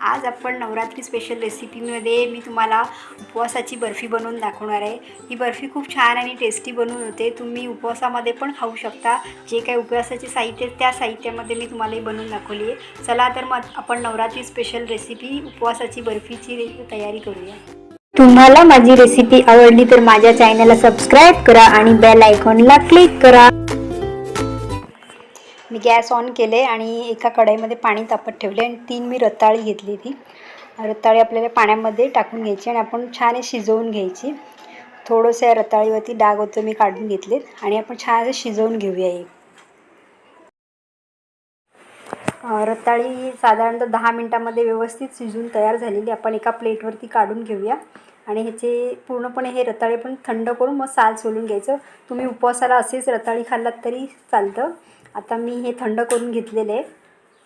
आज आपण नवरात्री स्पेशल रेसिपीमध्ये मी तुम्हाला उपवासाची बर्फी बनवून दाखवणार आहे. ही बर्फी खूप छान आणि टेस्टी बनवून होते. तुम्ही उपवासामध्ये पण खाऊ शकता. जे काही उपवासाचे साहित्य त्या साहित्यामध्ये मी तुम्हाला ही बनवून दाखवली आहे. चला तर मग आपण नवरात्री स्पेशल रेसिपी उपवासाची बर्फीची रे- तयारी करूया. तुम्हाला माझी रेसिपी आवडली तर माझ्या चॅनलला सबस्क्राईब करा आणि बेल आयकॉनला क्लिक करा. मी गॅस ऑन केले आणि एका कढईमध्ये पाणी तापत ठेवले आणि तीन मी रताळी घेतली ती. रताळी आपल्याला पाण्यामध्ये टाकून घ्यायची आणि आपण छान हे शिजवून घ्यायची. थोडंसं या रताळीवरती डाग होतं मी काढून घेतलेत आणि आपण छान असं शिजवून घेऊया हे. रताळी साधारणतः दहा मिनटामध्ये व्यवस्थित शिजून तयार झालेली आपण एका प्लेटवरती काढून घेऊया. आणि ह्याचे पूर्णपणे हे रताळे पण थंड करून मग साल सोलून घ्यायचं. तुम्ही उपवासाला असेच रताळी खाल्लात तरी चालतं. आता मी हे थंड करून घेतलेले आहे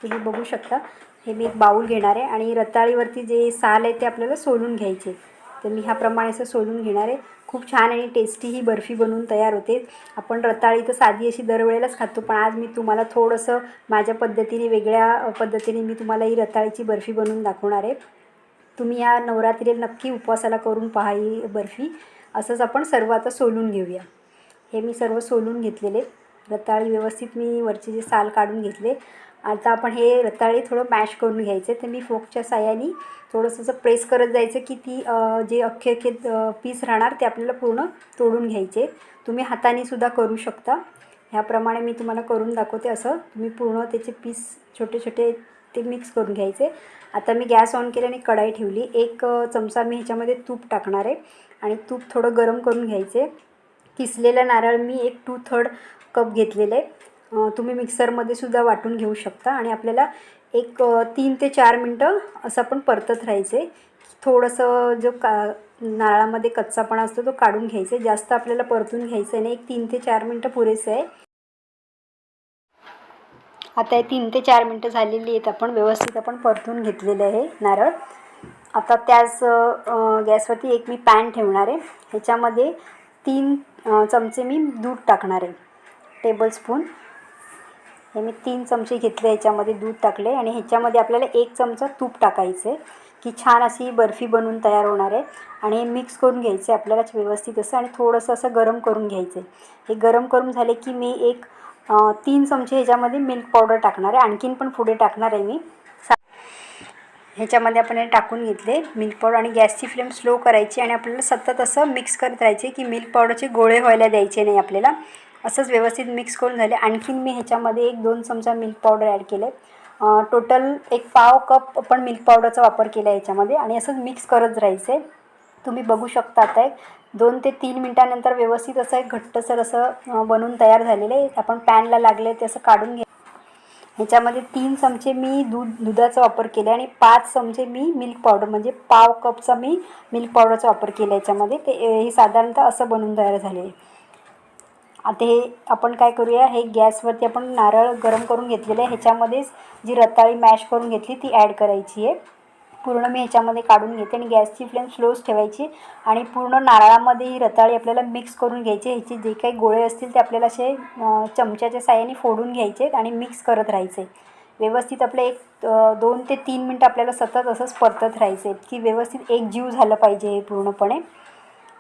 तुम्ही बघू शकता. हे मी एक बाऊल घेणार आहे आणि रताळीवरती जे साल आहे ते आपल्याला सोलून घ्यायचे. तर मी ह्याप्रमाणे असं सोलून घेणार आहे. खूप छान आणि टेस्टी ही बर्फी बनवून तयार होते. आपण रताळी तर साधी अशी दरवेळेलाच खातो पण आज मी तुम्हाला थोडंसं माझ्या पद्धतीने वेगळ्या पद्धतीने मी तुम्हाला ही रताळीची बर्फी बनवून दाखवणार आहे. तुम्ही या नवरात्रीला नक्की उपवासाला करून पहा ही बर्फी. असंच आपण सर्व आता सोलून घेऊया. हे मी सर्व सोलून घेतलेले. रताळी व्यवस्थित मी वरचे जे साल काढून घेतले. आता आपण हे रताळी थोडं मॅश करून घ्यायचे. तर मी फोकच्या साह्याने थोडंसं असं प्रेस करत जायचं की ती जे अख्खे अख्खे पीस राहणार ते आपल्याला पूर्ण तोडून घ्यायचे. तुम्ही हाताने सुद्धा करू शकता. ह्याप्रमाणे मी तुम्हाला करून दाखवते असं. तुम्ही पूर्ण त्याचे पीस छोटे छोटे ते मिक्स करून घ्यायचे. आता मी गॅस ऑन केले आणि कढाई ठेवली. एक चमचा मी ह्याच्यामध्ये तूप टाकणार आहे. आणि तूप थोडं गरम करून घ्यायचे. किसलेला नारळ मी एक टू थर्ड कप घेतलेले आहे. तुम्ही मिक्सरमध्ये सुद्धा वाटून घेऊ शकता आणि आपल्याला एक तीन ते चार मिनटं असं आपण परतत राहायचे थोडंसं जो का नारळामध्ये कच्चापणा असतो तो काढून घ्यायचा आहे. जास्त आपल्याला परतून घ्यायचं नाही. एक तीन ते चार मिनटं पुरेसे आहे. आता हे तीन ते चार मिनटं झालेली आहेत. आपण व्यवस्थित आपण परतून घेतलेलं आहे नारळ. आता त्याच गॅसवरती एक मी पॅन ठेवणार आहे. ह्याच्यामध्ये तीन चमचे मी दूध टाकणार आहे. टेबलस्पून हे मी तीन चमचे घेतले ह्याच्यामध्ये दूध टाकले आणि ह्याच्यामध्ये आपल्याला एक चमचा तूप टाकायचं आहे की छान अशी बर्फी बनवून तयार होणार आहे. आणि हे मिक्स करून घ्यायचं आहे आपल्याला व्यवस्थित असं आणि थोडंसं असं गरम करून घ्यायचं आहे हे गरम करून झाले की मी एक तीन चमचे ह्याच्यामध्ये मिल्क पावडर टाकणार आहे. आणखीन पण पुढे टाकणार आहे मी. ह्याच्यामध्ये आपण हे टाकून घेतले. मिल्क पावडर आणि गॅसची फ्लेम स्लो करायची आणि आपल्याला सतत असं मिक्स करत राहायचे की मिल्क पावडरचे गोळे व्हायला द्यायचे नाही आपल्याला. असंच व्यवस्थित मिक्स करून झाले. आणखीन मी ह्याच्यामध्ये एक दोन चमचा मिल्क पावडर ॲड केले. टोटल एक पाव कप आपण मिल्क पावडरचा वापर केला ह्याच्यामध्ये आणि असंच मिक्स करत राहायचं. तुम्ही बघू शकता आता एक दोन ते तीन मिनटानंतर व्यवस्थित असं एक घट्टसर असं बनवून तयार झालेलं आहे. आपण पॅनला लागले ते असं काढून घे ह्याच्यामध्ये तीन चमचे मी दूध दुधाचा वापर केला आणि पाच चमचे मी मिल्क पावडर म्हणजे पाव कपचा मी मिल्क पावडरचा वापर केला याच्यामध्ये ते हे साधारणतः असं बनवून तयार झाले आता हे आपण काय करूया हे गॅसवरती आपण नारळ गरम करून घेतलेलं आहे. ह्याच्यामध्येच जी रताळी मॅश करून घेतली ती ॲड करायची आहे. पूर्ण मी ह्याच्यामध्ये काढून घेते आणि गॅसची फ्लेम स्लोच ठेवायची आणि पूर्ण नारळामध्ये ही रताळी आपल्याला मिक्स करून घ्यायची. ह्याचे जे काही गोळे असतील ते आपल्याला असे चमच्याच्या साह्याने फोडून घ्यायचे आणि मिक्स करत राहायचे. व्यवस्थित आपलं एक दोन ते तीन मिनटं आपल्याला सतत असंच परतत राहायचे की व्यवस्थित एक जीव झालं पाहिजे हे पूर्णपणे.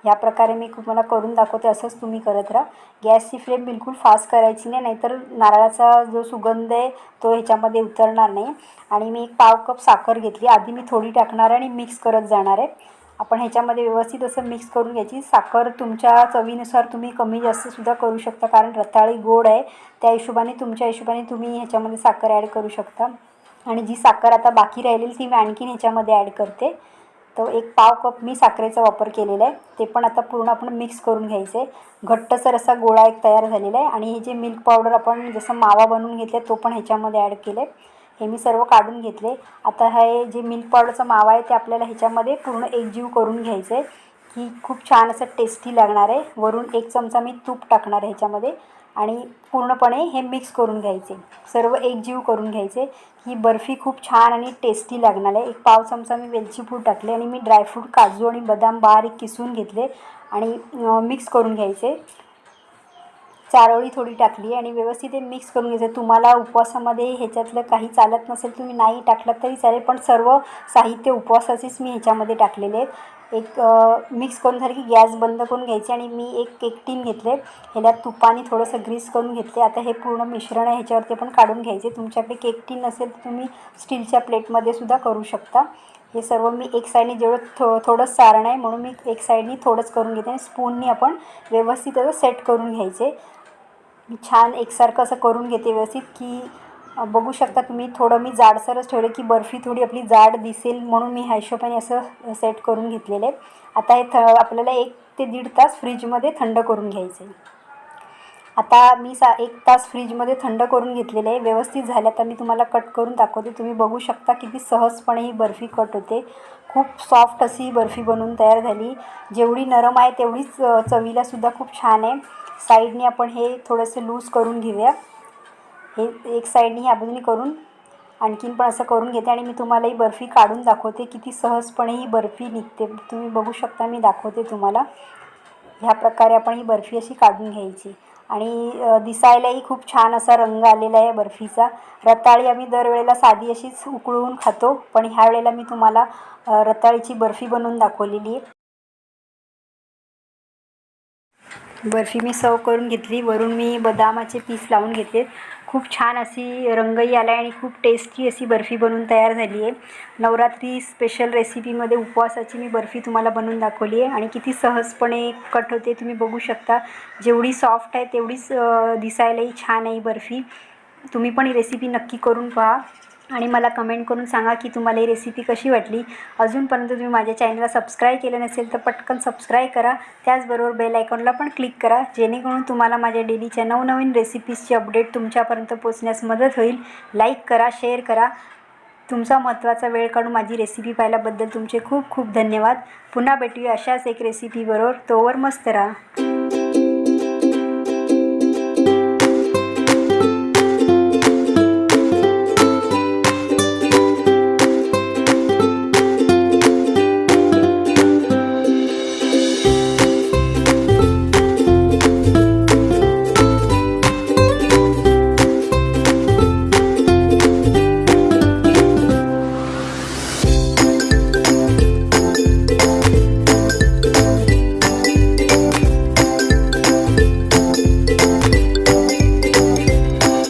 ह्या प्रकारे मी तुम्हाला करून दाखवते असंच तुम्ही करत राहा. गॅसची फ्लेम बिलकुल फास्ट करायची नाही नाहीतर नारळाचा जो सुगंध आहे तो ह्याच्यामध्ये उतरणार नाही. आणि मी एक पाव कप साखर घेतली आधी मी थोडी टाकणार आहे आणि मिक्स करत जाणार आहे. आपण ह्याच्यामध्ये व्यवस्थित असं मिक्स करून घ्यायची. साखर तुमच्या चवीनुसार तुम्ही कमी जास्तसुद्धा करू शकता कारण रताळी गोड आहे. त्या हिशोबाने तुमच्या हिशोबाने तुम्ही ह्याच्यामध्ये साखर ॲड करू शकता. आणि जी साखर आता बाकी राहिलेली ती मी आणखीन ह्याच्यामध्ये ॲड करते. तो एक पाव कप मी साखरेचा वापर केलेला आहे. ते पण आता पूर्ण आपण मिक्स करून घ्यायचं आहे घट्टसर असा गोळा एक तयार झालेला आहे आणि हे जे मिल्क पावडर आपण जसं मावा बनवून घेतला तो पण ह्याच्यामध्ये ॲड केलं आहे हे मी सर्व काढून घेतले. आता हे जे मिल्क पावडरचा मावा आहे ते आपल्याला ह्याच्यामध्ये पूर्ण एकजीव करून घ्यायचं आहे की खूप छान असं टेस्टी लागणार आहे. वरून एक चमचा मी तूप टाकणार आहे ह्याच्यामध्ये. आणि पूर्णपणे हे मिक्स करून घ्यायचे. सर्व एकजीव करून घ्यायचे. ही बर्फी खूप छान आणि टेस्टी लागणार आहे. एक पाव चमचा मी वेलची पूड टाकले आणि मी ड्रायफ्रूट काजू आणि बदाम बारीक किसून घेतले आणि मिक्स करून घ्यायचे. चारोळी थोडी टाकली आणि व्यवस्थित ते मिक्स करून घ्यायचं तुम्हाला उपवासामध्ये ह्याच्यातलं काही चालत नसेल तुम्ही नाही टाकलं तरी चालेल पण सर्व साहित्य उपवासाचेच मी ह्याच्यामध्ये टाकलेले आहेत. एक मिक्स करून झालं की गॅस बंद करून घ्यायचे आणि मी एक केक टीन घेतले. ह्याला तुपाने थोडंसं ग्रीस करून घेतले. आता हे पूर्ण मिश्रण आहे ह्याच्यावरती पण काढून घ्यायचे. तुमच्याकडे केक टीन नसेल तर तुम्ही स्टीलच्या प्लेटमध्ये सुद्धा करू शकता. हे सर्व मी एक साईडने जेवढं थो थोडंच सारण आहे म्हणून मी एक साईडनी थोडंच करून घेते आणि स्पूननी आपण व्यवस्थित असं सेट करून घ्यायचे. मी छान एकसारखं असं करून घेते व्यवस्थित की बघू शकता तुम्ही थोडं मी जाडसरच ठेवलं की बर्फी थोडी आपली जाड दिसेल म्हणून मी ह्या हिशोबाने असं सेट करून घेतलेलं आहे. आता हे थ आपल्याला एक ते दीड तास फ्रीजमध्ये थंड करून घ्यायचं आहे आता मी सा एक तास फ्रीजमध्ये थंड करून घेतलेलं आहे. व्यवस्थित झालं तर मी तुम्हाला कट करून दाखवते. तुम्ही बघू शकता किती सहजपणे ही बर्फी कट होते. खूप सॉफ्ट अशी बर्फी बनवून तयार झाली. जेवढी नरम आहे तेवढीच चवीला चवीलासुद्धा खूप छान आहे. साईडने आपण हे थोडंसं लूज करून घेऊया. हे एक साईडने ह्या बाजूने करून आणखीन पण असं करून घेते आणि मी तुम्हाला ही बर्फी काढून दाखवते. किती सहजपणे ही बर्फी निघते. तुम्ही बघू शकता मी दाखवते तुम्हाला. ह्या प्रकारे आपण ही बर्फी अशी काढून घ्यायची. आणि दिसायलाही खूप छान असा रंग आलेला आहे बर्फीचा. रताळी आम्ही दरवेळेला साधी अशीच उकळून खातो पण ह्या वेळेला मी तुम्हाला रताळीची बर्फी बनवून दाखवलेली आहे. बर्फी मी सर्व करून घेतली. वरून मी बदामाचे पीस लावून घेतले खूप छान अशी रंगही आला आहे आणि खूप टेस्टी अशी बर्फी बनवून तयार झाली आहे नवरात्री स्पेशल रेसिपीमध्ये उपवासाची मी बर्फी तुम्हाला बनवून दाखवली आहे आणि किती सहजपणे कट होते तुम्ही बघू शकता. जेवढी सॉफ्ट आहे तेवढीच दिसायलाही छान आहे ही बर्फी. तुम्ही पण ही रेसिपी नक्की करून पहा. आणि मला कमेंट करून सांगा की तुम्हाला ही रेसिपी कशी वाटली. अजूनपर्यंत तुम्ही माझ्या चॅनलला सबस्क्राईब केलं नसेल तर पटकन सबस्क्राईब करा. त्याचबरोबर बेल आयकॉनला पण क्लिक करा. जेणेकरून तुम्हाला माझ्या डेलीच्या नवनवीन रेसिपीजची अपडेट तुमच्यापर्यंत पोचण्यास मदत होईल. लाईक करा शेअर करा. तुमचा महत्त्वाचा वेळ काढून माझी रेसिपी पाहिल्याबद्दल तुमचे खूप खूप धन्यवाद. पुन्हा भेटूया अशाच एक रेसिपीबरोबर तोवर मस्त राहा.